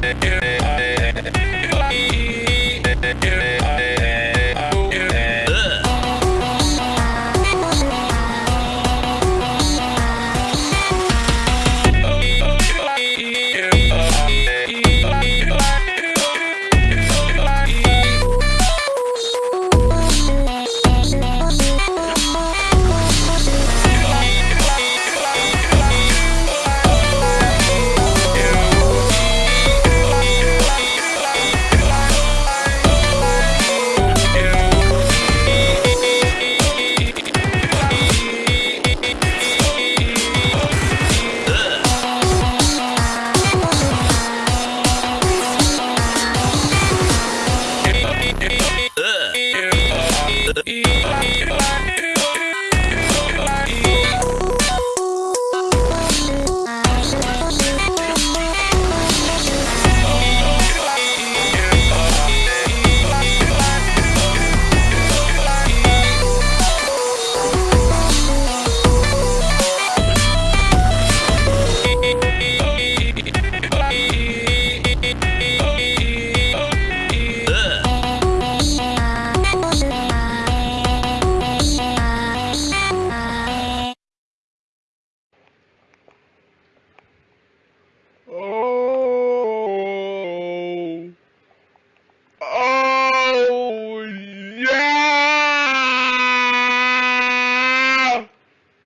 yeah.